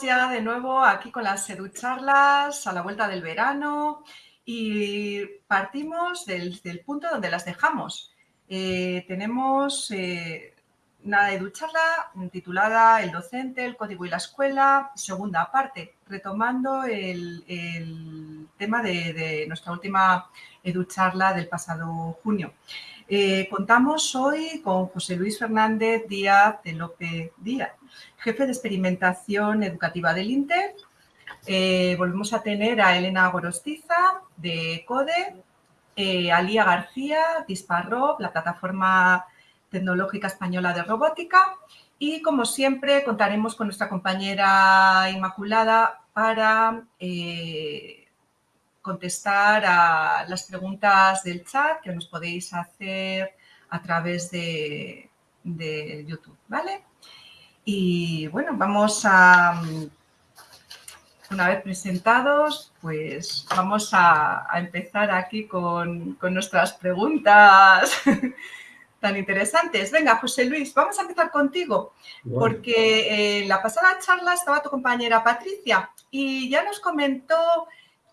ya de nuevo aquí con las educharlas a la vuelta del verano y partimos del, punto donde las dejamos. Eh, tenemos eh, una educharla titulada El docente, el código y la escuela, segunda parte, retomando el, tema de, nuestra última educharla del pasado junio. Eh, contamos hoy con José Luis Fernández Díaz de López Díaz, jefe de experimentación educativa del INTER. Eh, volvemos a tener a Elena Gorostiza de CODE, eh, a Lía García, Disparrob, la plataforma tecnológica española de robótica. Y como siempre, contaremos con nuestra compañera Inmaculada para contestar a las preguntas del chat que nos podéis hacer a través de, YouTube, ¿vale? Y bueno, vamos a, una vez presentados, pues vamos a, empezar aquí con, nuestras preguntas tan interesantes. Venga, José Luis, vamos a empezar contigo, porque en la pasada charla estaba tu compañera Patricia y ya nos comentó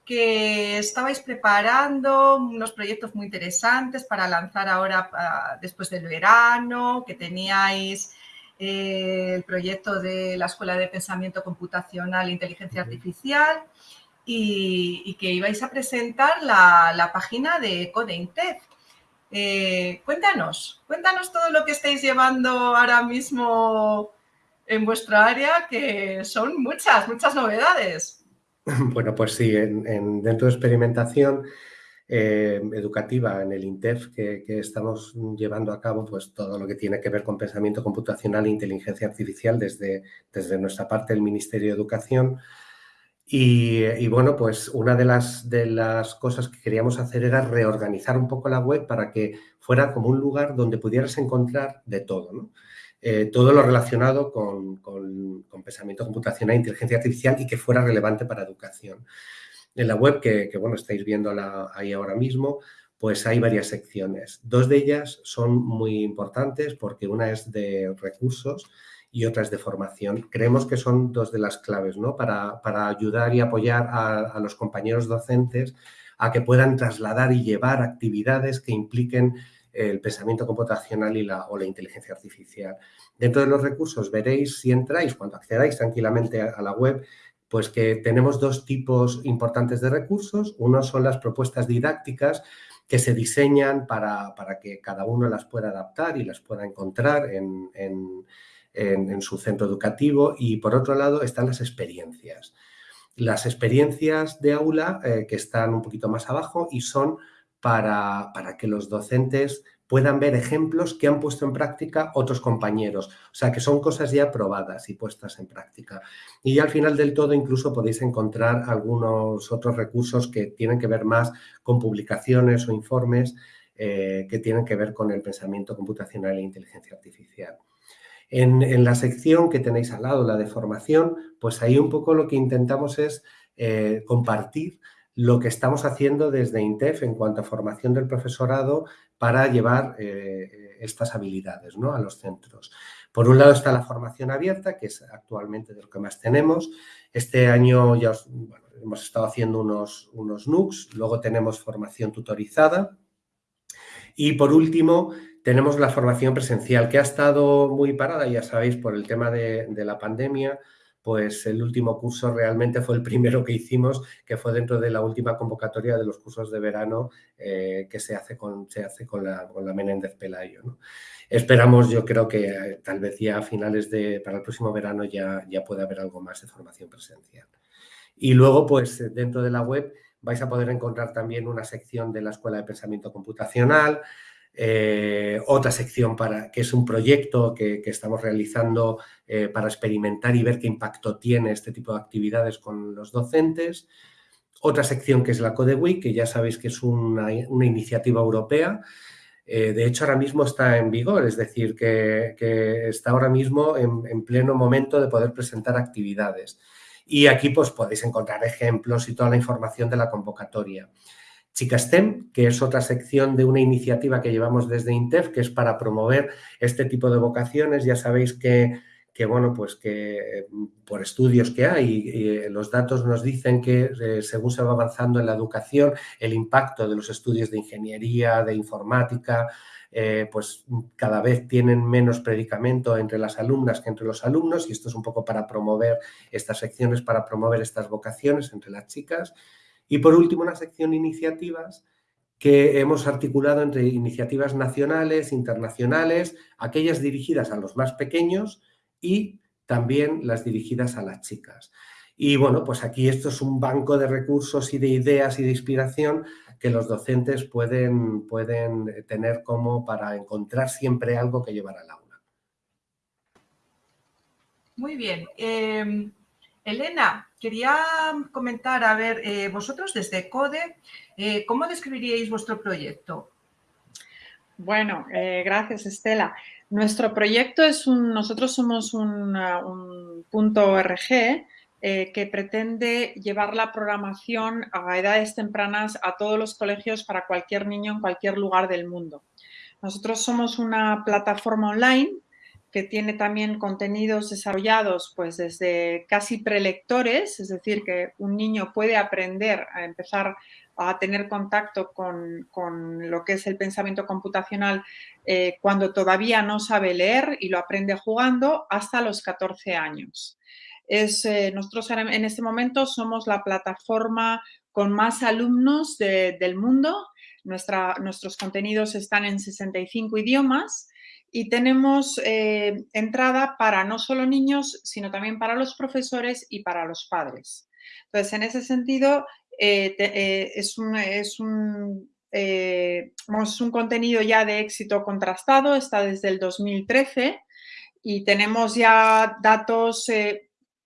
que estabais preparando unos proyectos muy interesantes para lanzar ahora ah, después del verano, que teníais eh, el proyecto de la Escuela de Pensamiento Computacional e Inteligencia Artificial y, que ibais a presentar la, página de CodeIntef. Eh, cuéntanos, cuéntanos todo lo que estáis llevando ahora mismo en vuestra área, que son muchas, muchas novedades. Bueno, pues sí, en, dentro de experimentación eh, educativa en el INTEF que, estamos llevando a cabo, pues todo lo que tiene que ver con pensamiento computacional e inteligencia artificial desde, desde nuestra parte del Ministerio de Educación. Y, bueno, pues una de las, de las cosas que queríamos hacer era reorganizar un poco la web para que fuera como un lugar donde pudieras encontrar de todo, ¿no? Eh, todo lo relacionado con, pensamiento computacional e inteligencia artificial y que fuera relevante para educación. En la web, que, bueno, estáis viendo ahí ahora mismo, pues hay varias secciones. Dos de ellas son muy importantes porque una es de recursos y otra es de formación. Creemos que son dos de las claves ¿no? para, ayudar y apoyar a, los compañeros docentes a que puedan trasladar y llevar actividades que impliquen el pensamiento computacional y la, o la inteligencia artificial. Dentro de los recursos veréis, si entráis, cuando accedáis tranquilamente a, la web, pues que tenemos dos tipos importantes de recursos. Uno son las propuestas didácticas que se diseñan para, que cada uno las pueda adaptar y las pueda encontrar en, su centro educativo. Y por otro lado están las experiencias. Las experiencias de aula eh, que están un poquito más abajo y son para, que los docentes puedan ver ejemplos que han puesto en práctica otros compañeros. O sea, que son cosas ya probadas y puestas en práctica. Y al final del todo incluso podéis encontrar algunos otros recursos que tienen que ver más con publicaciones o informes eh, que tienen que ver con el pensamiento computacional e inteligencia artificial. En, la sección que tenéis al lado, la de formación, pues ahí un poco lo que intentamos es eh, compartir lo que estamos haciendo desde INTEF en cuanto a formación del profesorado para llevar eh, estas habilidades ¿no? a los centros. Por un lado está la formación abierta, que es actualmente de lo que más tenemos. Este año ya hemos estado haciendo unos, unos NUCs, luego tenemos formación tutorizada y por último tenemos la formación presencial, que ha estado muy parada, ya sabéis, por el tema de la pandemia, pues el último curso realmente fue el primero que hicimos, que fue dentro de la última convocatoria de los cursos de verano eh, que se hace con, la, Menéndez Pelayo. Esperamos, yo creo que eh, tal vez ya a finales de, para el próximo verano ya, ya puede haber algo más de formación presencial. Y luego, pues dentro de la web vais a poder encontrar también una sección de la Escuela de Pensamiento Computacional, eh, otra sección para, que es un proyecto que, estamos realizando eh, para experimentar y ver qué impacto tiene este tipo de actividades con los docentes. Otra sección que es la Code Week, que ya sabéis que es una, iniciativa europea. Eh, de hecho, ahora mismo está en vigor, es decir, que, está ahora mismo en, en, pleno momento de poder presentar actividades. Y aquí pues podéis encontrar ejemplos y toda la información de la convocatoria. Chica STEM, que es otra sección de una iniciativa que llevamos desde INTEF, que es para promover este tipo de vocaciones. Ya sabéis que, bueno, pues que por estudios que hay, los datos nos dicen que eh, según se va avanzando en la educación, el impacto de los estudios de ingeniería, de informática, eh, pues cada vez tienen menos predicamento entre las alumnas que entre los alumnos y esto es un poco para promover estas secciones, para promover estas vocaciones entre las chicas. Y por último, una sección iniciativas que hemos articulado entre iniciativas nacionales, internacionales, aquellas dirigidas a los más pequeños y también las dirigidas a las chicas. Y bueno, pues aquí esto es un banco de recursos y de ideas y de inspiración que los docentes pueden, pueden tener como para encontrar siempre algo que llevar al aula. Muy bien. Em, Elena, quería comentar, a ver, eh, vosotros desde CODE, eh, ¿cómo describiríais vuestro proyecto? Bueno, eh, gracias Estela. Nuestro proyecto es un, nosotros somos un, un punto que pretende llevar la programación a edades tempranas a todos los colegios para cualquier niño en cualquier lugar del mundo. Nosotros somos una plataforma online que tiene también contenidos desarrollados pues desde casi prelectores, es decir, que un niño puede aprender a empezar a tener contacto con, lo que es el pensamiento computacional eh, cuando todavía no sabe leer y lo aprende jugando hasta los 14 años. Es, eh, nosotros en este momento somos la plataforma con más alumnos del mundo. nuestros contenidos están en 65 idiomas y tenemos eh, entrada para no solo niños, sino también para los profesores y para los padres. Entonces, en ese sentido, eh, es, un, es, un, es un contenido ya de éxito contrastado, está desde el 2013 y tenemos ya datos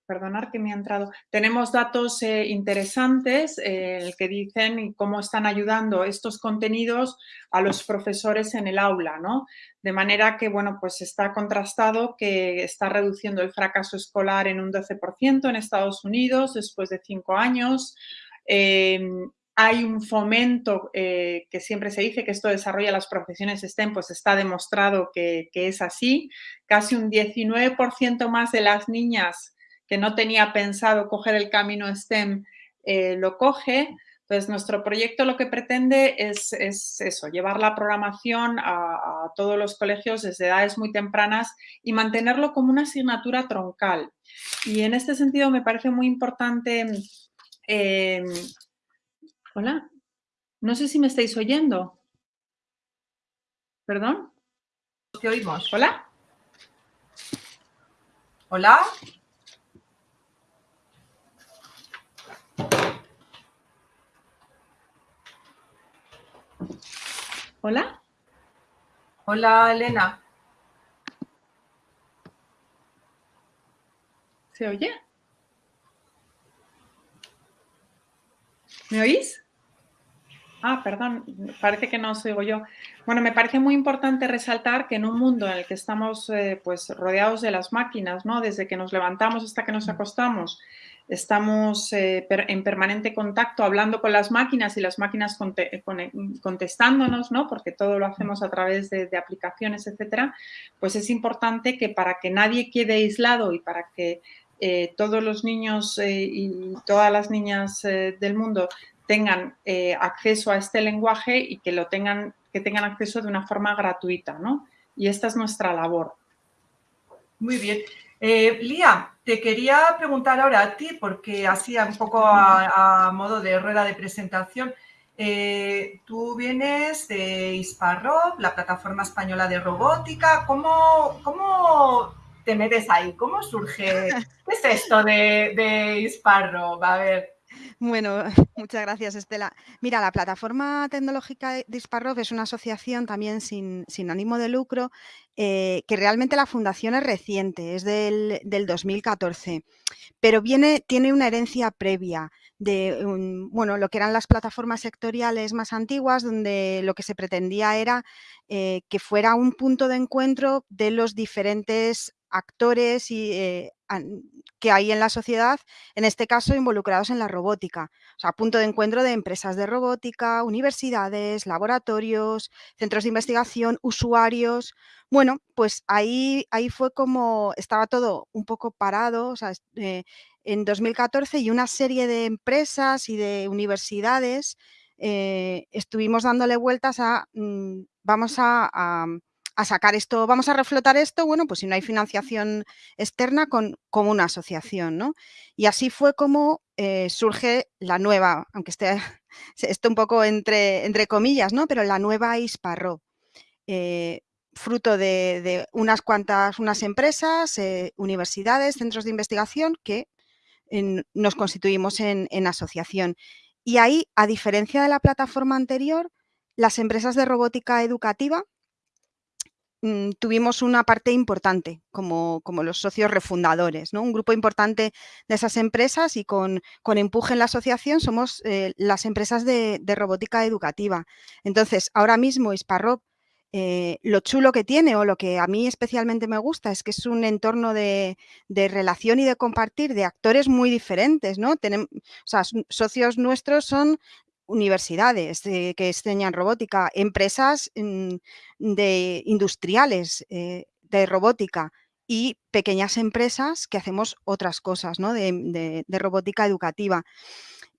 perdonar que me ha entrado, tenemos datos eh, interesantes eh, que dicen cómo están ayudando estos contenidos a los profesores en el aula, ¿no? De manera que, bueno, pues está contrastado que está reduciendo el fracaso escolar en un 12% en Estados Unidos después de cinco años. Em, hay un fomento eh, que siempre se dice que esto desarrolla las profesiones STEM, pues está demostrado que, que es así. Casi un 19% más de las niñas que no tenía pensado coger el camino STEM, eh, lo coge. Entonces, nuestro proyecto lo que pretende es, eso, llevar la programación a, todos los colegios desde edades muy tempranas y mantenerlo como una asignatura troncal. Y en este sentido me parece muy importante... Em, hola, no sé si me estáis oyendo. ¿Perdón? ¿Qué oímos? ¿Hola? ¿Hola? Hola. Hola, Elena. ¿Se oye? ¿Me oís? Ah, perdón, parece que no os oigo yo. Bueno, me parece muy importante resaltar que en un mundo en el que estamos eh, pues, rodeados de las máquinas, ¿no? desde que nos levantamos hasta que nos acostamos, estamos eh, en permanente contacto hablando con las máquinas y las máquinas contestándonos, ¿no? porque todo lo hacemos a través de, aplicaciones, etcétera, pues es importante que para que nadie quede aislado y para que eh, todos los niños eh, y todas las niñas del mundo tengan acceso a este lenguaje y que lo tengan, que tengan acceso de una forma gratuita, ¿no? Y esta es nuestra labor. Muy bien. Eh, Lía, te quería preguntar ahora a ti, porque así un poco a, modo de rueda de presentación, eh, tú vienes de ISPARROB, la plataforma española de robótica. ¿Cómo, cómo te metes ahí? ¿Cómo surge? ¿Qué es esto de, de A ver. Bueno, muchas gracias Estela. Mira, la plataforma tecnológica Disparrov es una asociación también sin, ánimo de lucro, eh, que realmente la fundación es reciente, es del, 2014, pero tiene una herencia previa de bueno, lo que eran las plataformas sectoriales más antiguas, donde lo que se pretendía era eh, que fuera un punto de encuentro de los diferentes actores y, eh, que hay en la sociedad, en este caso involucrados en la robótica. O sea, punto de encuentro de empresas de robótica, universidades, laboratorios, centros de investigación, usuarios. Bueno, pues ahí, ahí fue como estaba todo un poco parado, o sea, eh, en 2014 y una serie de empresas y de universidades eh, estuvimos dándole vueltas a, mm, vamos a a sacar esto, vamos a reflotar esto, bueno, pues si no hay financiación externa con, como una asociación, ¿no? Y así fue como eh, surge la nueva, aunque esté esto un poco entre, entre comillas, ¿no? Pero la nueva ISPARRO, eh, fruto de, unas cuantas, unas empresas, eh, universidades, centros de investigación que nos constituimos en, en asociación. Y ahí, a diferencia de la plataforma anterior, las empresas de robótica educativa tuvimos una parte importante como, como, los socios refundadores, ¿no? un grupo importante de esas empresas y con, con empuje en la asociación somos eh, las empresas de, robótica educativa. Entonces, ahora mismo Isparrop, eh, lo chulo que tiene o lo que a mí especialmente me gusta es que es un entorno de, de relación y de compartir de actores muy diferentes, ¿no? Tenemos, socios nuestros son universidades que enseñan robótica, empresas mm, de industriales eh, de robótica y pequeñas empresas que hacemos otras cosas ¿no? de, robótica educativa.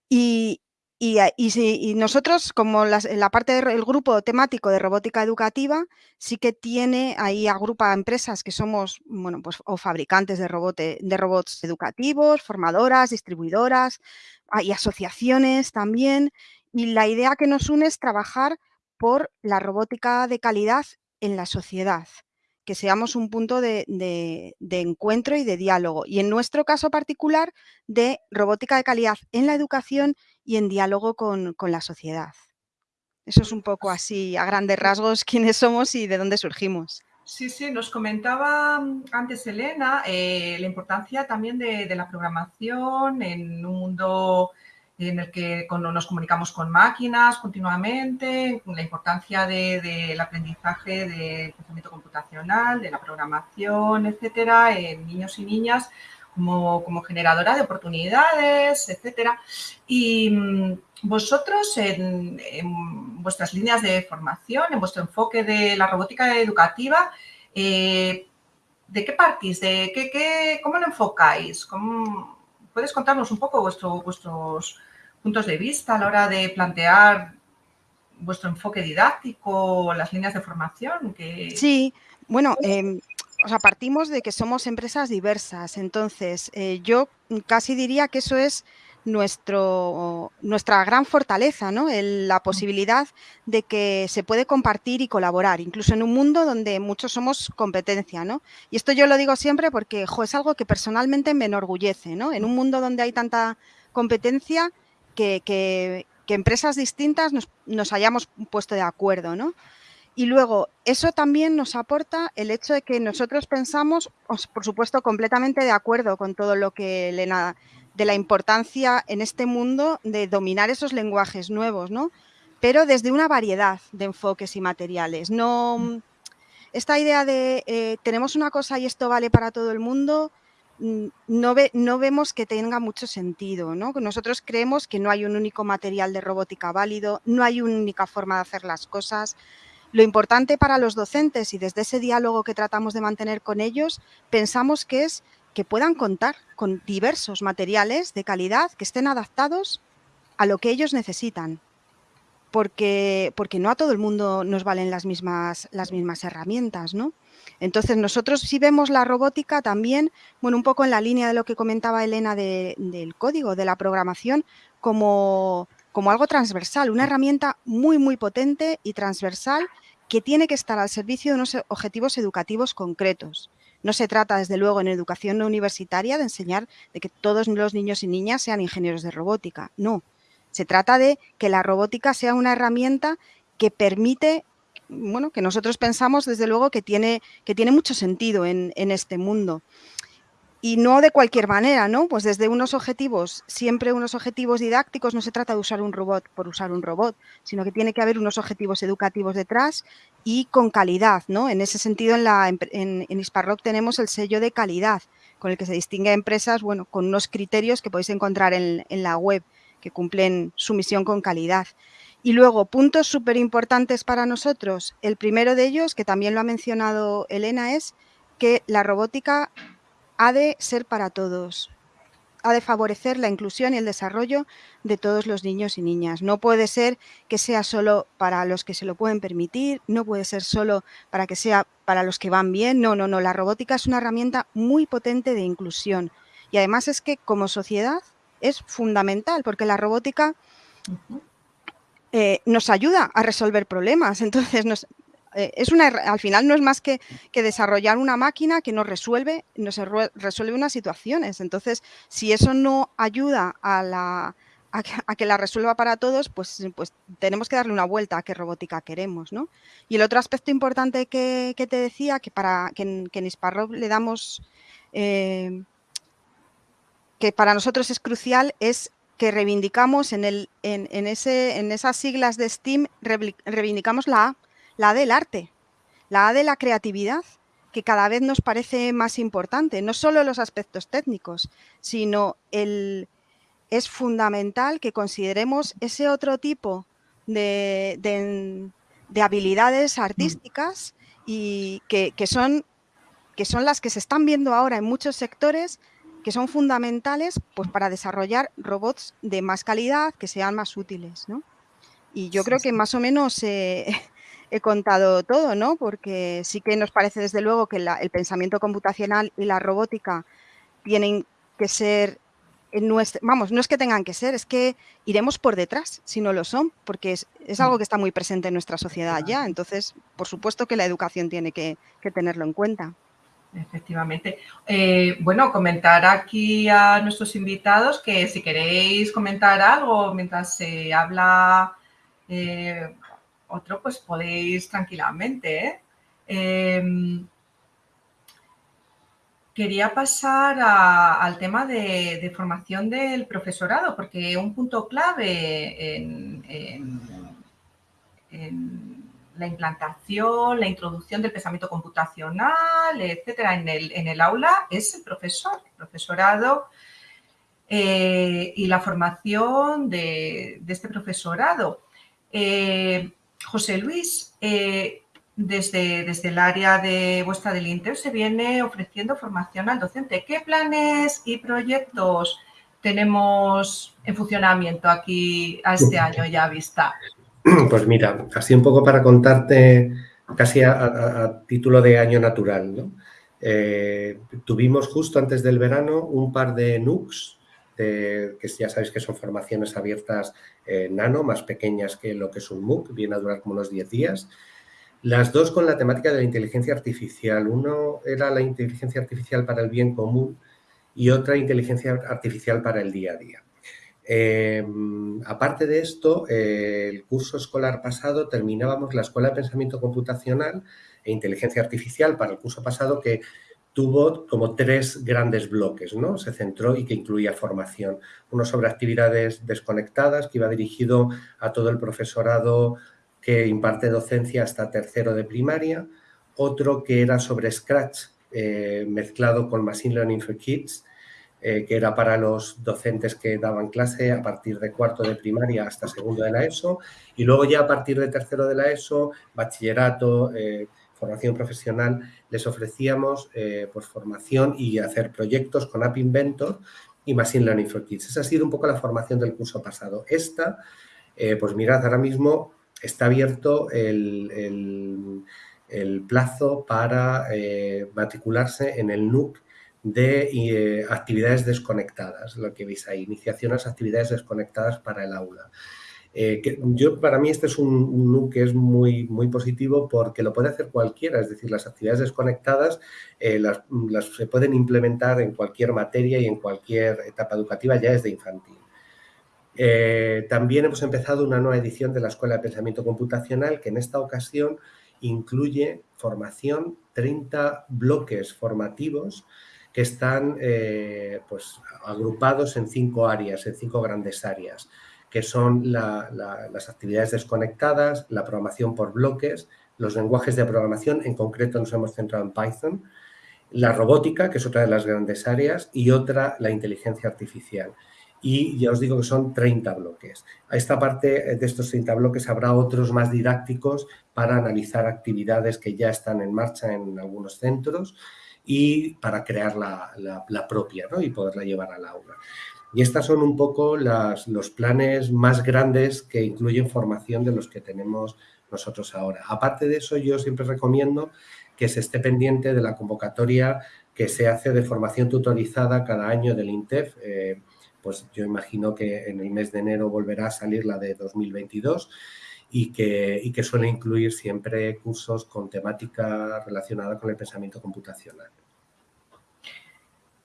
Y, y, nosotros, como la parte del grupo temático de robótica educativa, sí que tiene, ahí agrupa empresas que somos, bueno, pues o fabricantes de, de robots educativos, formadoras, distribuidoras, hay asociaciones también, y la idea que nos une es trabajar por la robótica de calidad en la sociedad, que seamos un punto de, encuentro y de diálogo. Y en nuestro caso particular, de robótica de calidad en la educación y en diálogo con, la sociedad. Eso es un poco así, a grandes rasgos, quiénes somos y de dónde surgimos. Sí, sí, nos comentaba antes Elena eh, la importancia también de, de, la programación en un mundo en el que nos comunicamos con máquinas continuamente, la importancia del aprendizaje del pensamiento computacional, de la programación, etcétera, en niños y niñas como, como generadora de oportunidades, etcétera. Y mm, vosotros en, vuestras líneas de formación, en vuestro enfoque de la robótica educativa, eh, ¿de qué partís? ¿De qué, qué, ¿Cómo lo enfocáis? ¿Cómo, ¿Puedes contarnos un poco vuestro, vuestros puntos de vista a la hora de plantear vuestro enfoque didáctico, las líneas de formación? Que... Sí, bueno, eh, o sea, partimos de que somos empresas diversas, entonces eh, yo casi diría que eso es nuestro, nuestra gran fortaleza, ¿no? la posibilidad de que se puede compartir y colaborar, incluso en un mundo donde muchos somos competencia, ¿no? Y esto yo lo digo siempre porque es algo que personalmente me enorgullece, ¿no? En un mundo donde hay tanta competencia, que, empresas distintas nos, hayamos puesto de acuerdo, ¿no? Y luego, eso también nos aporta el hecho de que nosotros pensamos, por supuesto, completamente de acuerdo con todo lo que Elena, de la importancia en este mundo de dominar esos lenguajes nuevos, ¿no? Pero desde una variedad de enfoques y materiales. No, esta idea de eh, tenemos una cosa y esto vale para todo el mundo, Mm, no, ve, no, vemos que tenga mucho sentido. ¿no? Nosotros creemos que no hay un único material de robótica válido, no hay una única forma de hacer las cosas. Lo importante para los docentes y desde ese diálogo que tratamos de mantener con ellos, pensamos que es que puedan contar con diversos materiales de calidad que estén adaptados a lo que ellos necesitan. Porque, porque no a todo el mundo nos valen las mismas, las mismas herramientas, ¿no? Entonces, nosotros si vemos la robótica también, bueno, un poco en la línea de lo que comentaba Elena del código, de la programación, como, como algo transversal, una herramienta muy, muy potente y transversal que tiene que estar al servicio de unos objetivos educativos concretos. No se trata, desde luego, en educación universitaria de enseñar de que todos los niños y niñas sean ingenieros de robótica. No, se trata de que la robótica sea una herramienta que permite bueno, que nosotros pensamos desde luego que tiene, que tiene mucho sentido en, este mundo. Y no de cualquier manera, ¿no? Pues desde unos objetivos, siempre unos objetivos didácticos, no se trata de usar un robot por usar un robot, sino que tiene que haber unos objetivos educativos detrás y con calidad, ¿no? En ese sentido, en, la, en, tenemos el sello de calidad, con el que se distingue a empresas, bueno, con unos criterios que podéis encontrar en, en la web, que cumplen su misión con calidad. Y luego, puntos súper importantes para nosotros. El primero de ellos, que también lo ha mencionado Elena, es que la robótica ha de ser para todos, ha de favorecer la inclusión y el desarrollo de todos los niños y niñas. No puede ser que sea solo para los que se lo pueden permitir, no puede ser solo para que sea para los que van bien. No, no, no. La robótica es una herramienta muy potente de inclusión. Y además es que como sociedad es fundamental porque la robótica eh, nos ayuda a resolver problemas. Entonces, nos, eh, es una, al final no es más que, desarrollar una máquina que nos resuelve, nos resuelve unas situaciones. Entonces, si eso no ayuda a, la, a, que la resuelva para todos, pues, pues tenemos que darle una vuelta a qué robótica queremos. ¿no? Y el otro aspecto importante que, te decía, que para que en, que le damos, eh, que para nosotros es crucial, es que reivindicamos en, el, en, ese, en esas siglas de STEAM, reivindicamos la A la del arte, la de la creatividad, que cada vez nos parece más importante, no solo los aspectos técnicos, sino el, es fundamental que consideremos ese otro tipo de, habilidades artísticas y que, son, que son las que se están viendo ahora en muchos sectores que son fundamentales pues, para desarrollar robots de más calidad, que sean más útiles. Y yo creo que más o menos eh, he contado todo, ¿no? Porque sí que nos parece desde luego que el pensamiento computacional y la robótica tienen que ser en nuestro, vamos, no es que tengan que ser, es que iremos por detrás si no lo son, porque es, algo que está muy presente en nuestra sociedad ya. Entonces, por supuesto que la educación tiene que, tenerlo en cuenta. Efectivamente. Eh, bueno, comentar aquí a nuestros invitados que si queréis comentar algo mientras se habla eh, otro pues podéis tranquilamente. ¿eh? Em, quería pasar al tema de, formación del profesorado, porque un punto clave en, la implantación, la introducción del pensamiento computacional, etcétera, en el, aula es el profesor, el profesorado eh, y la formación de, este profesorado. Eh, José Luis, eh, desde, desde, el área de vuestra del Inter se viene ofreciendo formación al docente. ¿Qué planes y proyectos tenemos en funcionamiento aquí a este año ya vista? Pues mira, así un poco para contarte casi a, título de año natural. Eh, tuvimos justo antes del verano un par de NUCs que ya sabéis que son formaciones abiertas eh, nano, más pequeñas que lo que es un MOOC, viene a durar como unos 10 días. Las dos con la temática de la inteligencia artificial. Uno era la inteligencia artificial para el bien común y otra inteligencia artificial para el día a día. Em, aparte de esto, eh, el curso escolar pasado terminábamos la Escuela de Pensamiento Computacional e Inteligencia Artificial para el curso pasado que tuvo como tres grandes bloques, ¿no? Se centró y que incluía formación. Uno sobre actividades desconectadas, que iba dirigido a todo el profesorado que imparte docencia hasta tercero de primaria. Otro que era sobre Scratch, eh, mezclado con Machine Learning for Kids, eh, que era para los docentes que daban clase a partir de cuarto de primaria hasta segundo de la ESO. Y luego ya a partir de tercero de la ESO, bachillerato, eh, formación profesional, les ofrecíamos eh, pues, formación y hacer proyectos con App Inventor y Machine Learning for Kids. Esa ha sido un poco la formación del curso pasado. Esta, eh, pues mirad, ahora mismo está abierto el, plazo para eh, matricularse en el NUC de actividades desconectadas, lo que veis ahí, iniciación a las actividades desconectadas para el aula. Eh, yo, para mí este es un, un que es muy, muy positivo porque lo puede hacer cualquiera, es decir, las actividades desconectadas eh, las, se pueden implementar en cualquier materia y en cualquier etapa educativa ya desde infantil. Eh, también hemos empezado una nueva edición de la Escuela de Pensamiento Computacional que en esta ocasión incluye formación, 30 bloques formativos que están pues, agrupados en cinco áreas, en cinco grandes áreas, que son las actividades desconectadas, la programación por bloques, los lenguajes de programación, en concreto nos hemos centrado en Python, la robótica, que es otra de las grandes áreas, y otra, la inteligencia artificial. Y ya os digo que son 30 bloques. A esta parte de estos 30 bloques habrá otros más didácticos para analizar actividades que ya están en marcha en algunos centros y para crear la, propia y poderla llevar al aula. Y estas son un poco los planes más grandes que incluyen formación de los que tenemos nosotros ahora. Aparte de eso, yo siempre recomiendo que se esté pendiente de la convocatoria que se hace de formación tutorizada cada año del INTEF. Eh, pues yo imagino que en el mes de enero volverá a salir la de 2022 y que, y que suele incluir siempre cursos con temática relacionada con el pensamiento computacional.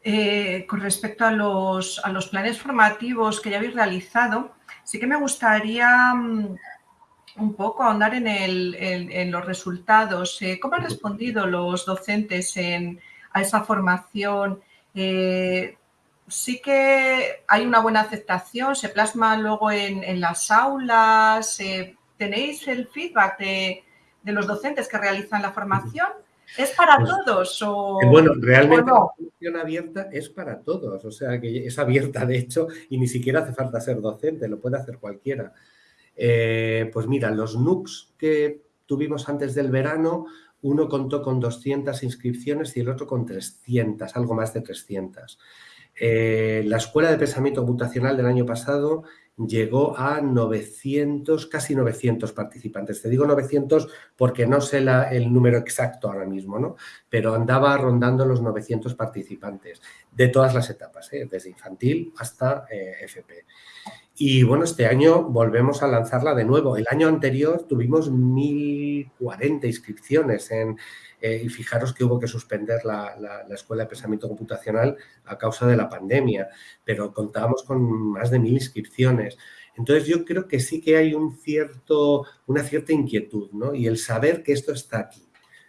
Eh, con respecto a los, planes formativos que ya habéis realizado, sí que me gustaría mm, un poco ahondar en, los resultados. Eh, ¿Cómo han respondido los docentes a esa formación? Eh, sí que hay una buena aceptación, se plasma luego en, las aulas. ¿Tenéis el feedback de, de los docentes que realizan la formación? ¿Es para pues, todos o Bueno, realmente la formación abierta es para todos, o sea que es abierta de hecho y ni siquiera hace falta ser docente, lo puede hacer cualquiera. Eh, pues mira, los NUCs que tuvimos antes del verano, uno contó con 200 inscripciones y el otro con 300, algo más de 300. Eh, la Escuela de Pensamiento Computacional del año pasado llegó a 900, casi 900 participantes. Te digo 900 porque no sé el número exacto ahora mismo, ¿no? Pero andaba rondando los 900 participantes de todas las etapas, ¿eh? desde infantil hasta eh, FP. Y bueno, este año volvemos a lanzarla de nuevo. El año anterior tuvimos 1.040 inscripciones en, eh, y fijaros que hubo que suspender la, Escuela de Pensamiento Computacional a causa de la pandemia, pero contábamos con más de 1.000 inscripciones. Entonces yo creo que sí que hay un cierto, una cierta inquietud ¿no? y el saber que esto está aquí.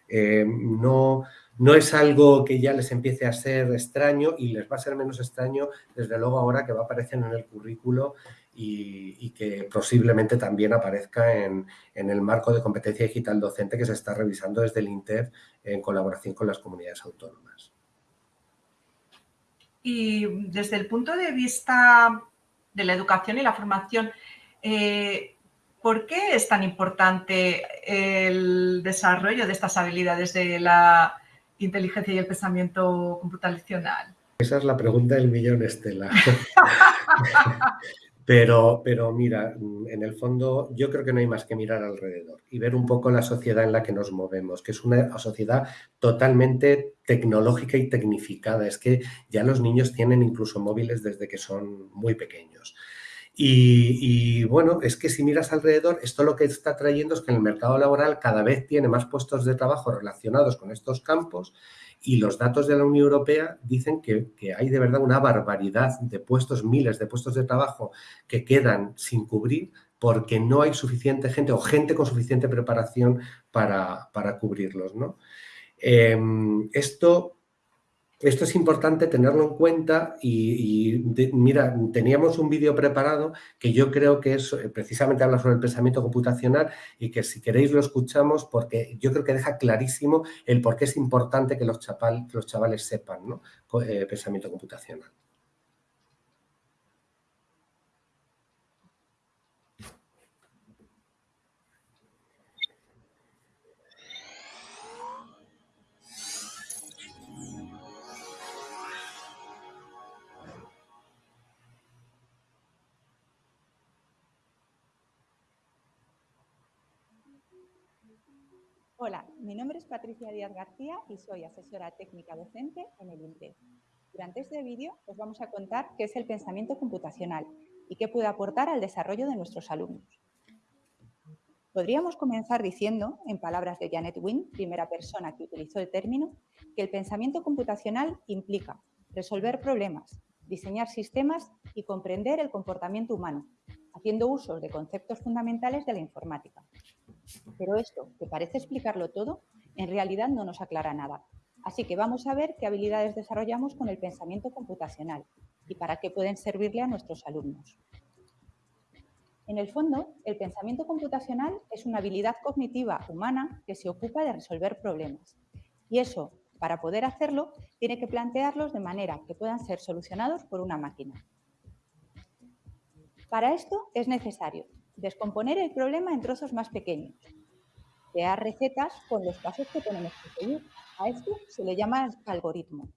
Eh, no, no es algo que ya les empiece a ser extraño y les va a ser menos extraño desde luego ahora que va a aparecer en el currículo y, que posiblemente también aparezca en, el marco de competencia digital docente que se está revisando desde el INTEF en colaboración con las comunidades autónomas. Y desde el punto de vista de la educación y la formación, eh, ¿por qué es tan importante el desarrollo de estas habilidades de la inteligencia y el pensamiento computacional? Esa es la pregunta del millón, Estela. Pero, pero mira, mm, en el fondo yo creo que no hay más que mirar alrededor y ver un poco la sociedad en la que nos movemos, que es una sociedad totalmente tecnológica y tecnificada. Es que ya los niños tienen incluso móviles desde que son muy pequeños. Y, y, bueno, es que si miras alrededor, esto lo que está trayendo es que en el mercado laboral cada vez tiene más puestos de trabajo relacionados con estos campos y los datos de la Unión Europea dicen que, hay de verdad una barbaridad de puestos, miles de puestos de trabajo que quedan sin cubrir porque no hay suficiente gente o gente con suficiente preparación para, para cubrirlos. ¿no? Em, esto esto es importante tenerlo en cuenta y, mira, teníamos un vídeo preparado que yo creo que es, eh, precisamente habla sobre el pensamiento computacional y que si queréis lo escuchamos porque yo creo que deja clarísimo el por qué es importante que los, los chavales sepan ¿no? Eh, pensamiento computacional. Hola, mi nombre es Patricia Díaz García y soy asesora técnica docente en el INTEF. Durante este vídeo os vamos a contar qué es el pensamiento computacional y qué puede aportar al desarrollo de nuestros alumnos. Podríamos comenzar diciendo, en palabras de Janet Wynne, primera persona que utilizó el término, que el pensamiento computacional implica resolver problemas, diseñar sistemas y comprender el comportamiento humano, haciendo uso de conceptos fundamentales de la informática. Pero esto, que parece explicarlo todo, en realidad no nos aclara nada. Así que vamos a ver qué habilidades desarrollamos con el pensamiento computacional y para qué pueden servirle a nuestros alumnos. En el fondo, el pensamiento computacional es una habilidad cognitiva humana que se ocupa de resolver problemas. Y eso, para poder hacerlo, tiene que plantearlos de manera que puedan ser solucionados por una máquina. Para esto es necesario descomponer el problema en trozos más pequeños, crear recetas con los pasos que tenemos que seguir. A esto se le llama algoritmo.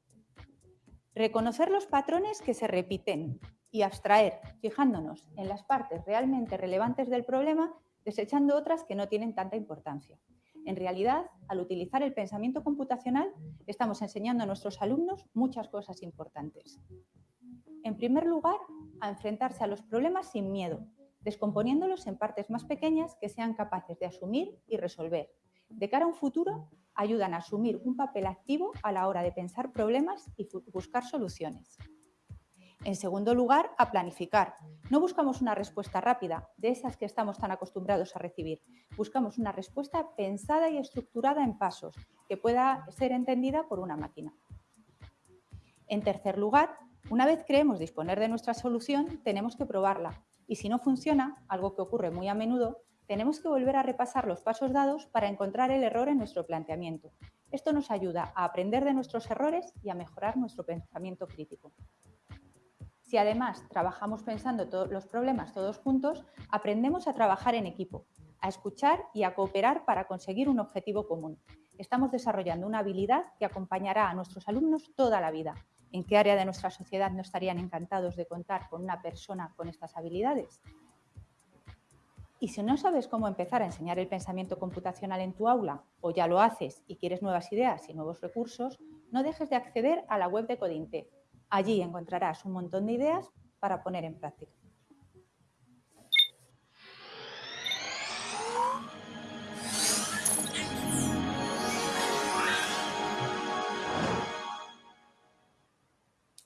Reconocer los patrones que se repiten y abstraer, fijándonos en las partes realmente relevantes del problema, desechando otras que no tienen tanta importancia. En realidad, al utilizar el pensamiento computacional, estamos enseñando a nuestros alumnos muchas cosas importantes. En primer lugar, a enfrentarse a los problemas sin miedo, descomponiéndolos en partes más pequeñas que sean capaces de asumir y resolver. De cara a un futuro, ayudan a asumir un papel activo a la hora de pensar problemas y buscar soluciones. En segundo lugar, a planificar. No buscamos una respuesta rápida, de esas que estamos tan acostumbrados a recibir. Buscamos una respuesta pensada y estructurada en pasos, que pueda ser entendida por una máquina. En tercer lugar, una vez creemos disponer de nuestra solución, tenemos que probarla, y si no funciona, algo que ocurre muy a menudo, tenemos que volver a repasar los pasos dados para encontrar el error en nuestro planteamiento. Esto nos ayuda a aprender de nuestros errores y a mejorar nuestro pensamiento crítico. Si además trabajamos pensando los problemas todos juntos, aprendemos a trabajar en equipo, a escuchar y a cooperar para conseguir un objetivo común. Estamos desarrollando una habilidad que acompañará a nuestros alumnos toda la vida ¿En qué área de nuestra sociedad no estarían encantados de contar con una persona con estas habilidades? Y si no sabes cómo empezar a enseñar el pensamiento computacional en tu aula o ya lo haces y quieres nuevas ideas y nuevos recursos, no dejes de acceder a la web de Codinte. Allí encontrarás un montón de ideas para poner en práctica.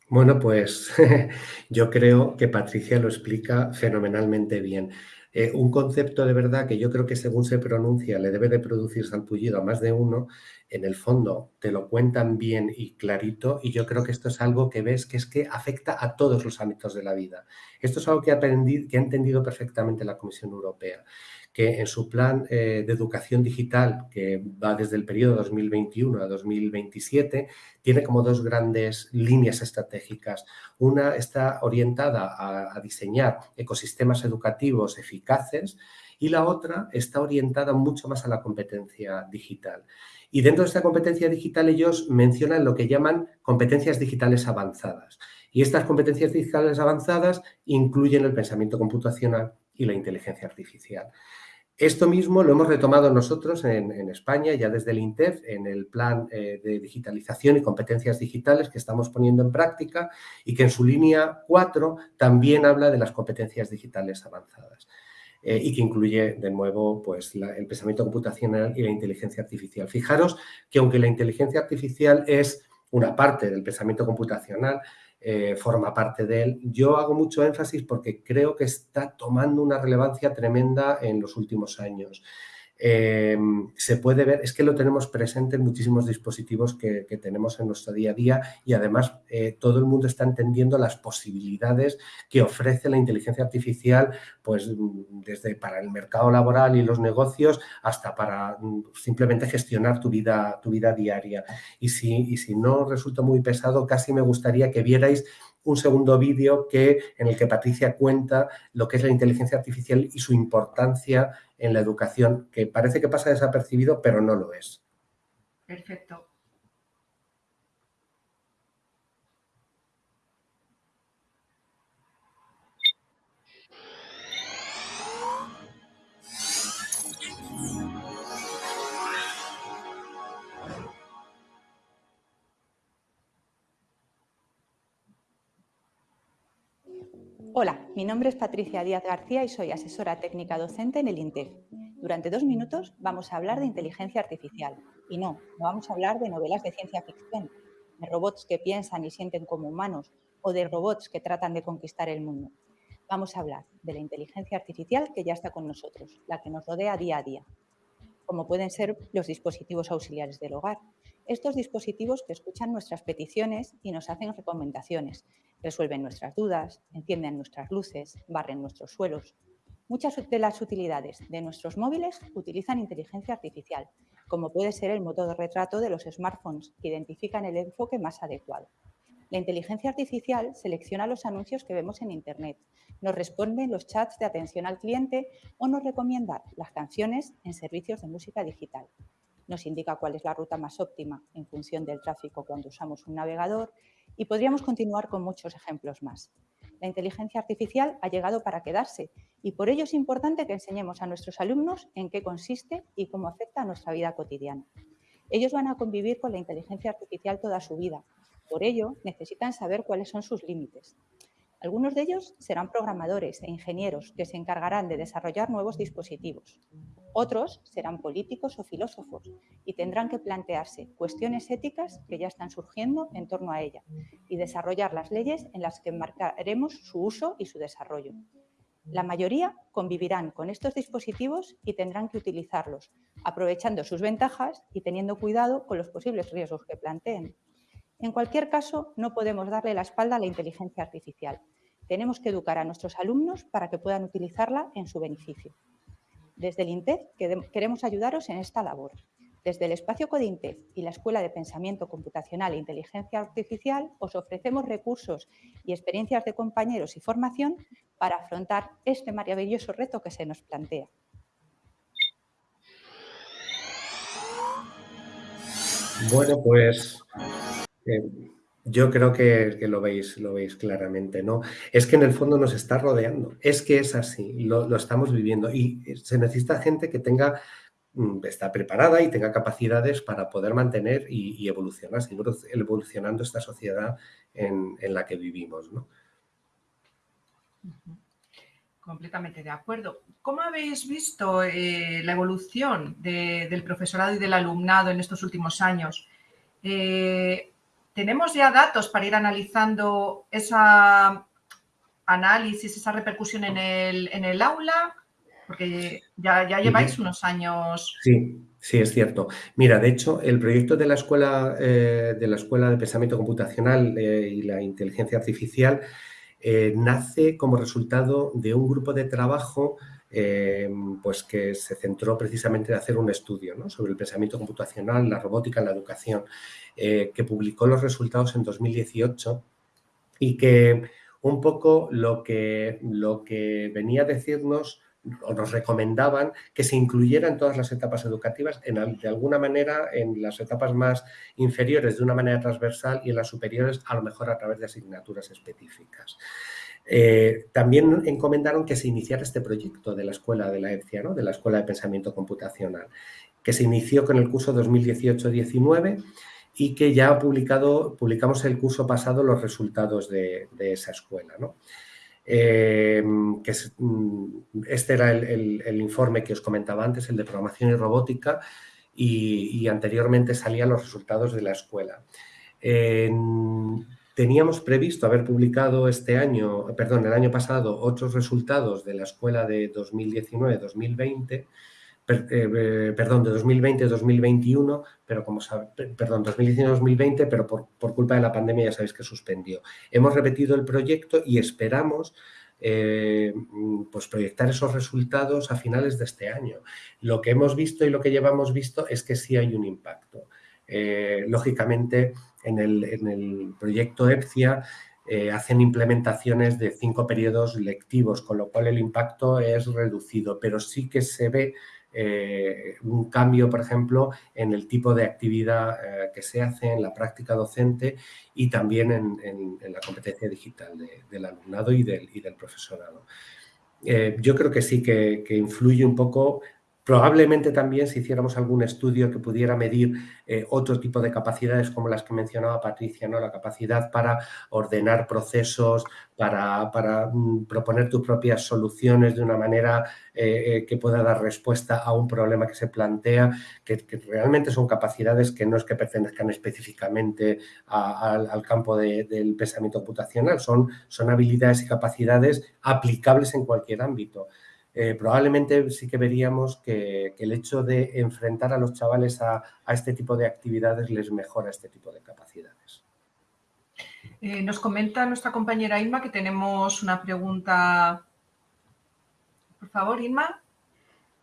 Bueno, pues yo creo que Patricia lo explica fenomenalmente bien. Eh, un concepto de verdad que yo creo que según se pronuncia le debe de producir salpullido a más de uno, en el fondo te lo cuentan bien y clarito y yo creo que esto es algo que ves que es que afecta a todos los ámbitos de la vida. Esto es algo que que ha entendido perfectamente la Comisión Europea que en su plan eh, de educación digital, que va desde el periodo 2021 a 2027, tiene como dos grandes líneas estratégicas. Una está orientada a, diseñar ecosistemas educativos eficaces y la otra está orientada mucho más a la competencia digital. Y dentro de esta competencia digital ellos mencionan lo que llaman competencias digitales avanzadas. Y estas competencias digitales avanzadas incluyen el pensamiento computacional y la inteligencia artificial. Esto mismo lo hemos retomado nosotros en, España, ya desde el INTEF, en el plan eh, de digitalización y competencias digitales que estamos poniendo en práctica y que en su línea 4 también habla de las competencias digitales avanzadas. Eh, y que incluye, de nuevo, pues, el pensamiento computacional y la inteligencia artificial. Fijaros que aunque la inteligencia artificial es una parte del pensamiento computacional, eh, forma parte de él. Yo hago mucho énfasis porque creo que está tomando una relevancia tremenda en los últimos años. Em, se puede ver, es que lo tenemos presente en muchísimos dispositivos que, tenemos en nuestro día a día y además eh, todo el mundo está entendiendo las posibilidades que ofrece la inteligencia artificial, pues desde para el mercado laboral y los negocios hasta para mm, simplemente gestionar tu vida, tu vida diaria. Y si, y si no resulta muy pesado, casi me gustaría que vierais un segundo vídeo que, en el que Patricia cuenta lo que es la inteligencia artificial y su importancia en la educación, que parece que pasa desapercibido, pero no lo es. Perfecto. Hola, mi nombre es Patricia Díaz García y soy asesora técnica docente en el INTEF. Durante dos minutos vamos a hablar de inteligencia artificial. Y no, no vamos a hablar de novelas de ciencia ficción, de robots que piensan y sienten como humanos o de robots que tratan de conquistar el mundo. Vamos a hablar de la inteligencia artificial que ya está con nosotros, la que nos rodea día a día, como pueden ser los dispositivos auxiliares del hogar, estos dispositivos que escuchan nuestras peticiones y nos hacen recomendaciones, resuelven nuestras dudas, encienden nuestras luces, barren nuestros suelos. Muchas de las utilidades de nuestros móviles utilizan inteligencia artificial, como puede ser el motor de retrato de los smartphones, que identifican el enfoque más adecuado. La inteligencia artificial selecciona los anuncios que vemos en Internet, nos responde en los chats de atención al cliente o nos recomienda las canciones en servicios de música digital. Nos indica cuál es la ruta más óptima en función del tráfico cuando usamos un navegador y podríamos continuar con muchos ejemplos más. La inteligencia artificial ha llegado para quedarse y por ello es importante que enseñemos a nuestros alumnos en qué consiste y cómo afecta a nuestra vida cotidiana. Ellos van a convivir con la inteligencia artificial toda su vida por ello, necesitan saber cuáles son sus límites. Algunos de ellos serán programadores e ingenieros que se encargarán de desarrollar nuevos dispositivos. Otros serán políticos o filósofos y tendrán que plantearse cuestiones éticas que ya están surgiendo en torno a ella y desarrollar las leyes en las que marcaremos su uso y su desarrollo. La mayoría convivirán con estos dispositivos y tendrán que utilizarlos, aprovechando sus ventajas y teniendo cuidado con los posibles riesgos que planteen. En cualquier caso, no podemos darle la espalda a la inteligencia artificial. Tenemos que educar a nuestros alumnos para que puedan utilizarla en su beneficio. Desde el INTEF queremos ayudaros en esta labor. Desde el espacio CODINTEF y la Escuela de Pensamiento Computacional e Inteligencia Artificial os ofrecemos recursos y experiencias de compañeros y formación para afrontar este maravilloso reto que se nos plantea. Bueno, pues yo creo que, lo, veis, lo veis claramente, ¿no? Es que en el fondo nos está rodeando, es que es así, lo, estamos viviendo y se necesita gente que tenga, mm, está preparada y tenga capacidades para poder mantener y, evolucionar, seguir evolucionando esta sociedad en, la que vivimos, ¿no? Completamente de acuerdo. ¿Cómo habéis visto eh, la evolución del profesorado y del alumnado en estos últimos años? Eh, ¿Tenemos ya datos para ir analizando esa análisis, esa repercusión en el, aula? Porque ya, lleváis unos años... Sí, sí, es cierto. Mira, de hecho, el proyecto de la Escuela, eh, de, la escuela de Pensamiento Computacional eh, y la Inteligencia Artificial eh, nace como resultado de un grupo de trabajo pues que se centró precisamente en hacer un estudio sobre el pensamiento computacional, la robótica en la educación. Eh, que publicó los resultados en 2018 y que un poco lo que, lo que venía a decirnos o nos recomendaban que se incluyera en todas las etapas educativas, de alguna manera en las etapas más inferiores de una manera transversal y en las superiores a lo mejor a través de asignaturas específicas. Eh, también encomendaron que se iniciara este proyecto de la Escuela de la EPCIA, ¿no? de la Escuela de Pensamiento Computacional, que se inició con el curso 2018-19 y que ya ha publicado, publicamos el curso pasado los resultados de, esa escuela. Eh, que mm, este era el, informe que os comentaba antes, el de programación y robótica, y, anteriormente salían los resultados de la escuela. Teníamos previsto haber publicado este año, perdón, el año pasado, otros resultados de la escuela de 2019-2020, eh, perdón, de 2020-2021, pero como perdón, 2019-2020, pero por, culpa de la pandemia ya sabéis que suspendió. Hemos repetido el proyecto y esperamos eh, pues proyectar esos resultados a finales de este año. Lo que hemos visto y lo que llevamos visto es que sí hay un impacto. Eh, lógicamente, en el, proyecto EPCIA hacen implementaciones de cinco periodos lectivos, con lo cual el impacto es reducido, pero sí que se ve eh, un cambio, por ejemplo, en el tipo de actividad eh, que se hace en la práctica docente y también en, la competencia digital del alumnado y del, y del profesorado. Eh, yo creo que sí que, que influye un poco Probablemente también si hiciéramos algún estudio que pudiera medir eh, otro tipo de capacidades como las que mencionaba Patricia, ¿no? la capacidad para ordenar procesos, para, mm, proponer tus propias soluciones de una manera eh, eh, que pueda dar respuesta a un problema que se plantea, que, realmente son capacidades que no es que pertenezcan específicamente al campo del pensamiento computacional, son, son habilidades y capacidades aplicables en cualquier ámbito. Eh, probablemente sí que veríamos que, el hecho de enfrentar a los chavales a, este tipo de actividades les mejora este tipo de capacidades. Eh, nos comenta nuestra compañera Inma que tenemos una pregunta. Por favor, Inma.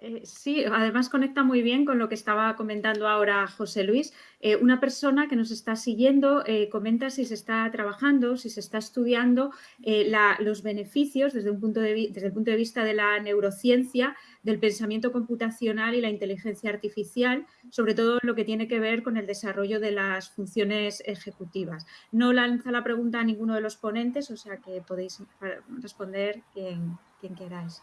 Eh, sí, además conecta muy bien con lo que estaba comentando ahora José Luis. Eh, una persona que nos está siguiendo eh, comenta si se está trabajando, si se está estudiando los beneficios desde, un punto de, el punto de vista de la neurociencia, del pensamiento computacional y la inteligencia artificial, sobre todo lo que tiene que ver con el desarrollo de las funciones ejecutivas. No lanza la pregunta a ninguno de los ponentes, o sea que podéis responder quien, quien queráis.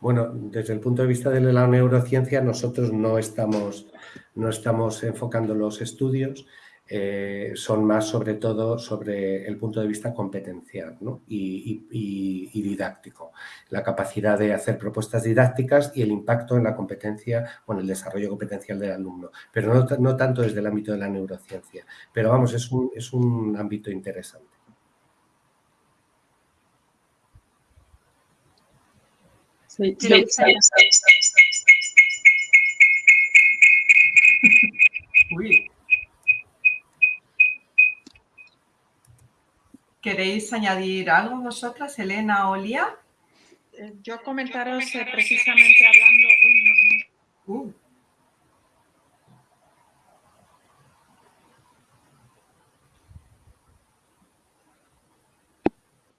Bueno, desde el punto de vista de la neurociencia, nosotros no estamos, no estamos enfocando los estudios, eh, son más sobre todo sobre el punto de vista competencial y, didáctico. La capacidad de hacer propuestas didácticas y el impacto en la competencia o en el desarrollo competencial del alumno, pero no, tanto desde el ámbito de la neurociencia. Pero vamos, es un, es un ámbito interesante. ¿Queréis añadir algo vosotras, Elena o Lía? Eh, yo comentaros eh, precisamente hablando... Uh.